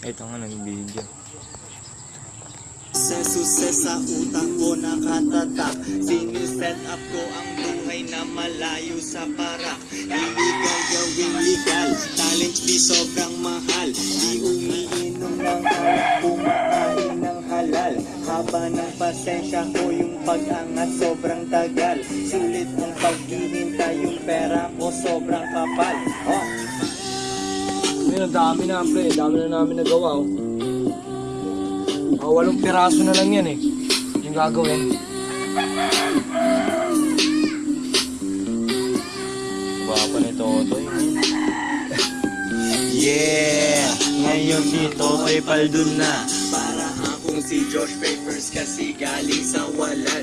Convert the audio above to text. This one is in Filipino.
Ito nga nag-video. Sa suses sa utak ko nakatatak Siniset up ko ang buhay na malayo sa parak. Illegal gawing legal. Talent fee sobrang mahal. Di umiinom ng alak. Kumakain ng halal. Haba ng pasensya ko yung pag-angat. Sobrang tagal. Sulit ang paghihintay yung pera ko. Sobrang kapal. Oh. Ayun, ang dami na, pre. Dami na namin nagawa, oh. Mga walong piraso na lang yan, eh. Yung gagawin. Gwapa ni Totoy. Yeah! Ngayon si Totoy Paldun na Para akong si Josh Papers kasi galing sa wala